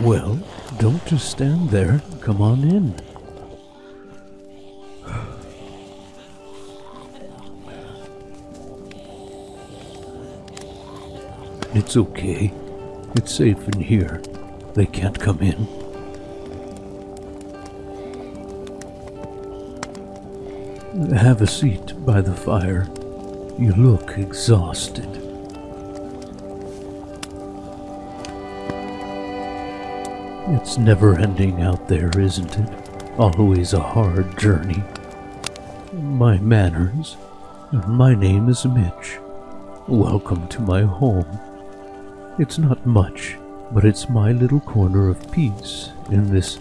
Well, don't just stand there. Come on in. It's okay. It's safe in here. They can't come in. Have a seat by the fire. You look exhausted. It's never ending out there, isn't it? Always a hard journey. My manners. My name is Mitch. Welcome to my home. It's not much, but it's my little corner of peace in this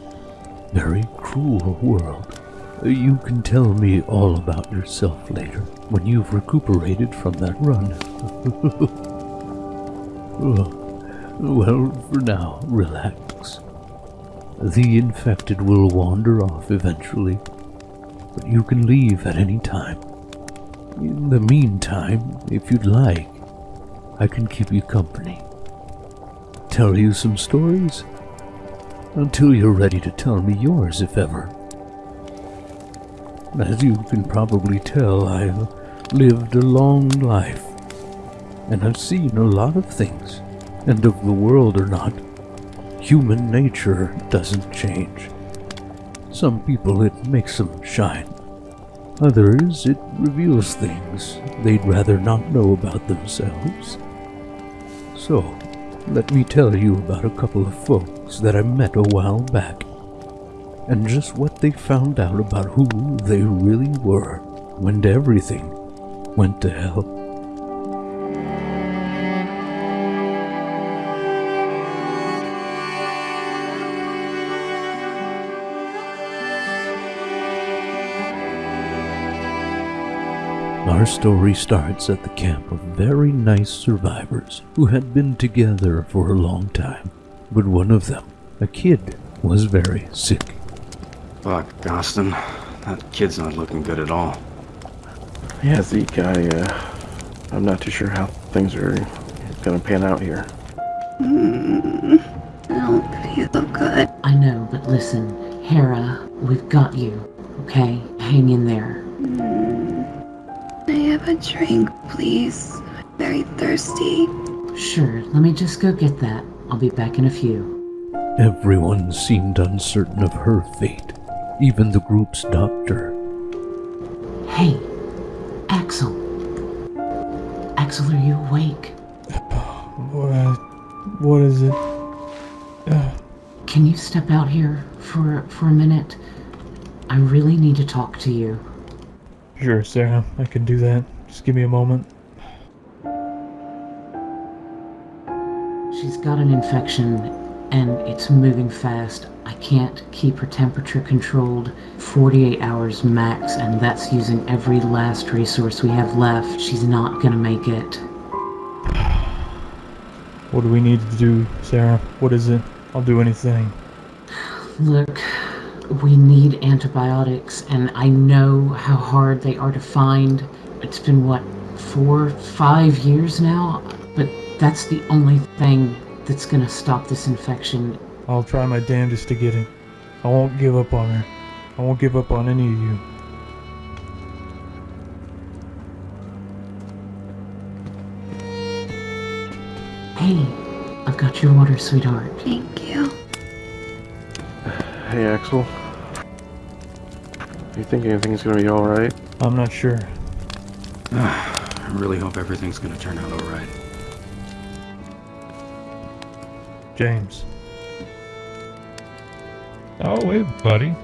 very cruel world. You can tell me all about yourself later, when you've recuperated from that run. well, for now, relax. The infected will wander off eventually, but you can leave at any time. In the meantime, if you'd like, I can keep you company. Tell you some stories? Until you're ready to tell me yours, if ever. As you can probably tell, I've lived a long life, and I've seen a lot of things, and of the world or not. Human nature doesn't change. Some people it makes them shine. Others it reveals things they'd rather not know about themselves. So, let me tell you about a couple of folks that I met a while back, and just what they found out about who they really were when everything went to hell. Our story starts at the camp of very nice survivors who had been together for a long time. But one of them, a kid, was very sick. Fuck, Gostin. That kid's not looking good at all. Yeah, Zeke, I, uh, I'm not too sure how things are gonna pan out here. Mm, I don't feel good. I know, but listen, Hera, we've got you, okay? Hang in there. Mm, I have a drink, please. I'm very thirsty. Sure, let me just go get that. I'll be back in a few. Everyone seemed uncertain of her fate, even the group's doctor. Hey, Axel. Axel, are you awake? What? What is it? Uh, Can you step out here for for a minute? I really need to talk to you. Sure, Sarah. I can do that. Just give me a moment. She's got an infection and it's moving fast. I can't keep her temperature controlled 48 hours max, and that's using every last resource we have left. She's not gonna make it. What do we need to do, Sarah? What is it? I'll do anything. Look, we need antibiotics, and I know how hard they are to find. It's been, what, four, five years now? But that's the only thing that's gonna stop this infection. I'll try my damnedest to get it. I won't give up on her. I won't give up on any of you. Hey, I've got your water, sweetheart. Thank you. Hey, Axel. You think anything's gonna be alright? I'm not sure. I really hope everything's gonna turn out alright. James. Oh, hey, buddy.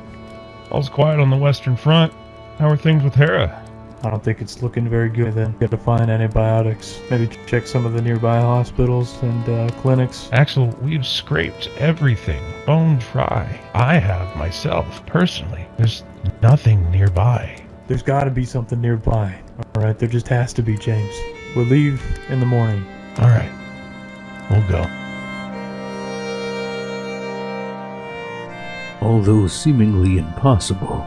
All's quiet on the Western Front. How are things with Hera? I don't think it's looking very good then. Got to find antibiotics. Maybe check some of the nearby hospitals and uh, clinics. Axel, we've scraped everything, bone dry. I have myself, personally. There's nothing nearby. There's got to be something nearby. Alright, there just has to be, James. We'll leave in the morning. All right, we'll go. Although seemingly impossible,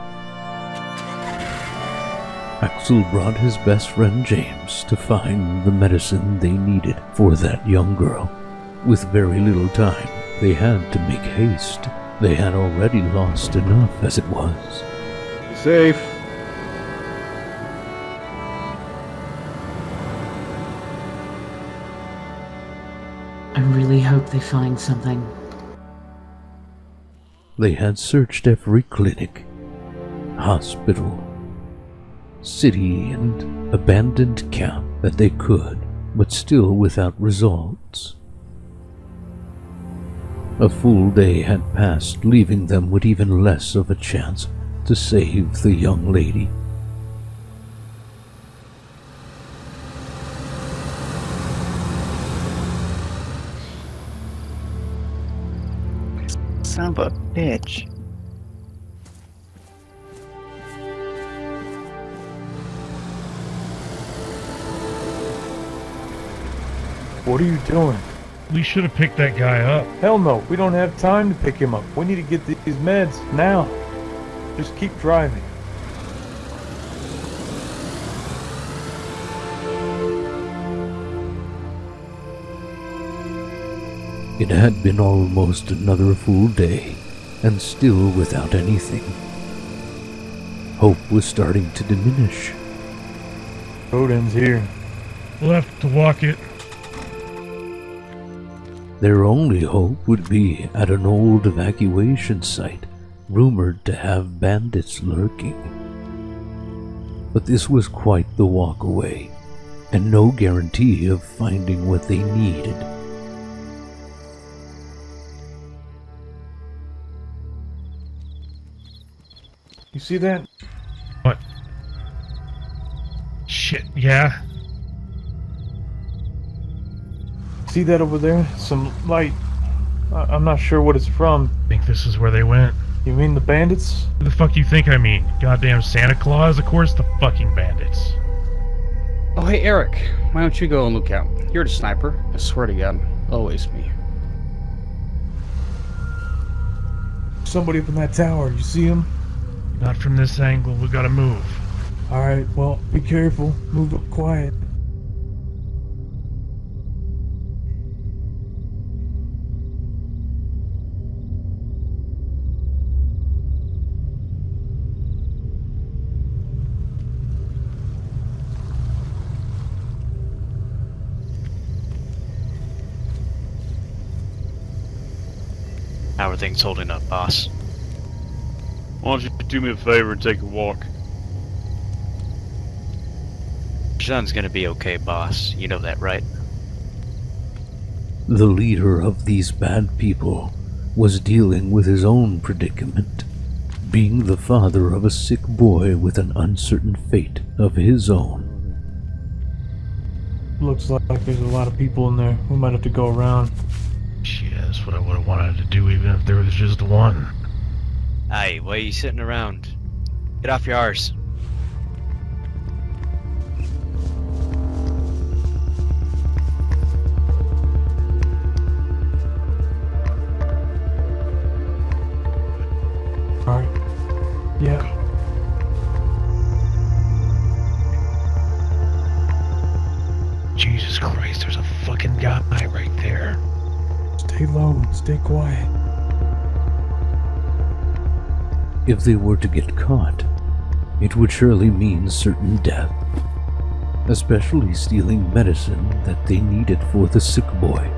Axel brought his best friend James to find the medicine they needed for that young girl. With very little time, they had to make haste. They had already lost enough as it was. Safe. I really hope they find something. They had searched every clinic, hospital, city, and abandoned camp that they could, but still without results. A full day had passed, leaving them with even less of a chance to save the young lady. Son of a bitch. What are you doing? We should have picked that guy up. Hell no, we don't have time to pick him up. We need to get these meds now. Just keep driving. It had been almost another full day, and still without anything. Hope was starting to diminish. Road ends here. We'll have to walk it. Their only hope would be at an old evacuation site, rumored to have bandits lurking. But this was quite the walk away, and no guarantee of finding what they needed. You see that? What? Shit, yeah. See that over there? Some light. I- I'm not sure what it's from. I Think this is where they went. You mean the bandits? Who the fuck do you think I mean? Goddamn Santa Claus? Of course the fucking bandits. Oh, hey, Eric. Why don't you go and look out? You're the sniper. I swear to God. Always me. Somebody up in that tower. You see him? Not from this angle, we gotta move. Alright, well, be careful. Move up quiet. How are things holding up, boss? Why don't you do me a favor and take a walk? Your son's gonna be okay, boss. You know that, right? The leader of these bad people was dealing with his own predicament, being the father of a sick boy with an uncertain fate of his own. Looks like there's a lot of people in there. We might have to go around. Shit, that's what I would have wanted to do even if there was just one. Hey, why are you sitting around? Get off your arse. Alright. Yeah. Jesus Christ, there's a fucking guy right there. Stay low. Stay quiet. If they were to get caught, it would surely mean certain death, especially stealing medicine that they needed for the sick boy.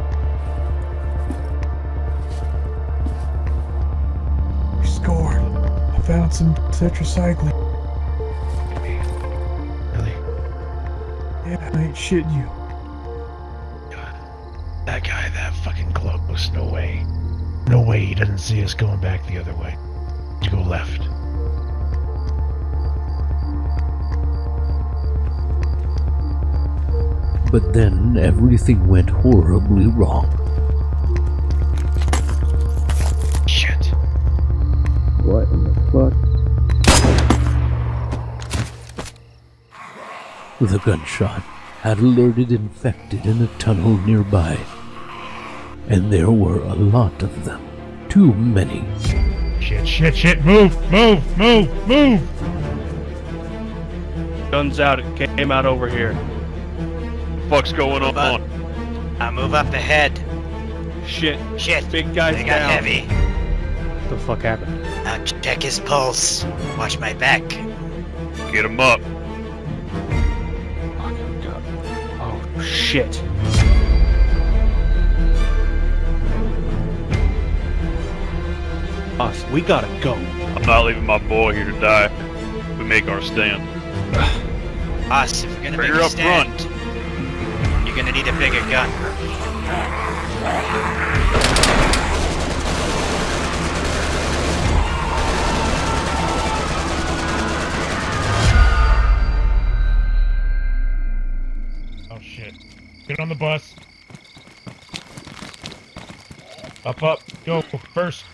We scored. I found some tetracycline. Really? Yeah, I ain't shitting you. That guy that fucking close. No way. No way he doesn't see us going back the other way. To go left. But then everything went horribly wrong. Shit. What in the fuck? The gunshot had alerted infected in a tunnel nearby, and there were a lot of them. Too many. Shit, shit, shit. Move, move, move, move. Guns out. It came out over here. Fuck's going on? I move up ahead. Uh, shit. Shit. Big guy's They got down. heavy. What the fuck happened? Now check his pulse. Watch my back. Get him up. Fucking God. Oh shit. Us, we gotta go. I'm not leaving my boy here to die. We make our stand. Us, if you're gonna Bring make a up front. stand, you're gonna need a bigger gun. Oh shit. Get on the bus. Up, up. Go first.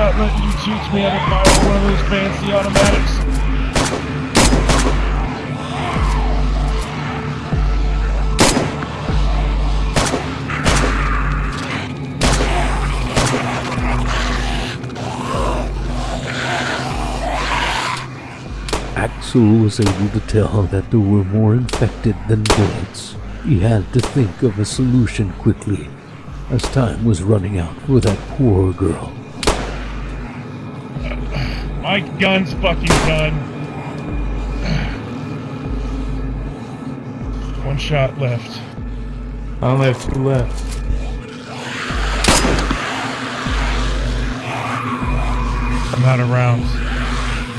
Not letting you teach me how to fire one of those fancy automatics. Axel was able to tell that there were more infected than bullets. He had to think of a solution quickly, as time was running out for that poor girl. My gun's fucking done. One shot left. I only have two left. I'm out of rounds.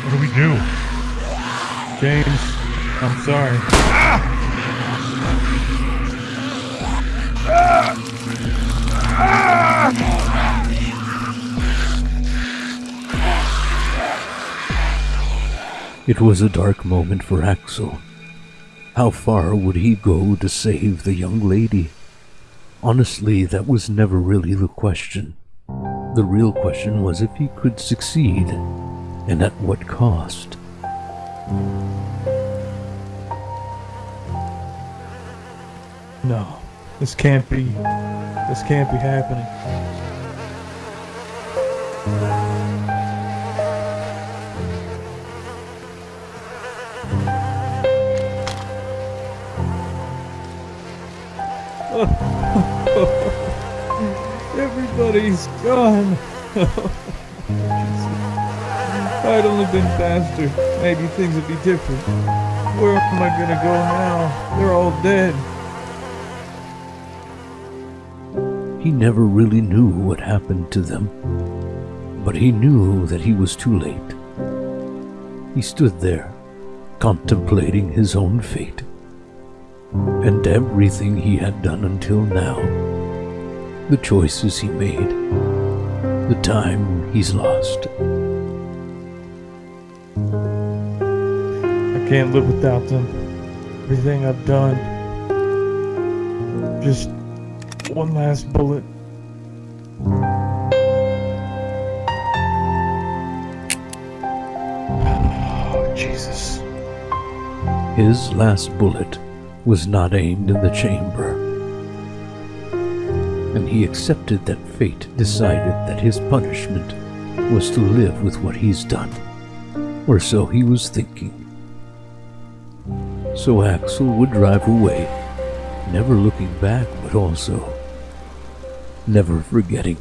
What do we do? James, I'm sorry. Ah! Ah! Ah! It was a dark moment for Axel. How far would he go to save the young lady? Honestly, that was never really the question. The real question was if he could succeed, and at what cost. No, this can't be. This can't be happening. Everybody's gone. If I'd only been faster, maybe things would be different. Where am I gonna go now? They're all dead. He never really knew what happened to them, but he knew that he was too late. He stood there, contemplating his own fate, and everything he had done until now, the choices he made, the time he's lost. I can't live without them. Everything I've done. Just one last bullet. Oh, Jesus. His last bullet was not aimed in the chamber. And he accepted that fate decided that his punishment was to live with what he's done. Or so he was thinking. So Axel would drive away, never looking back, but also never forgetting.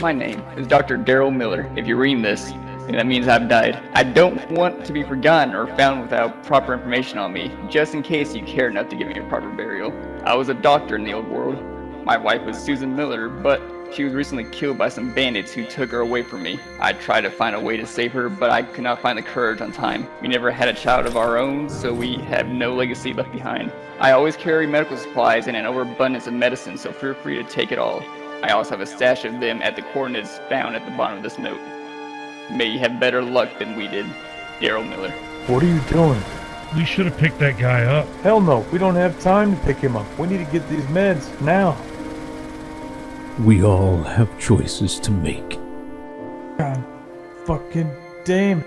My name is Dr. Daryl Miller. If you're reading this, that means I've died. I don't want to be forgotten or found without proper information on me, just in case you care enough to give me a proper burial. I was a doctor in the old world. My wife was Susan Miller, but she was recently killed by some bandits who took her away from me. I tried to find a way to save her, but I could not find the courage on time. We never had a child of our own, so we have no legacy left behind. I always carry medical supplies and an overabundance of medicine, so feel free to take it all. I also have a stash of them at the coordinates found at the bottom of this note. May you have better luck than we did. Daryl Miller. What are you doing? We should have picked that guy up. Hell no, we don't have time to pick him up. We need to get these meds now. We all have choices to make. God fucking damn.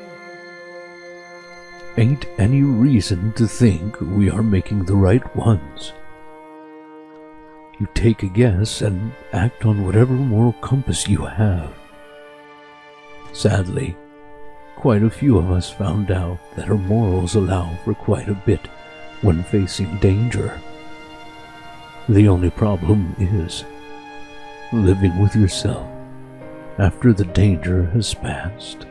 Ain't any reason to think we are making the right ones. You take a guess and act on whatever moral compass you have. Sadly, quite a few of us found out that our morals allow for quite a bit when facing danger. The only problem is living with yourself after the danger has passed.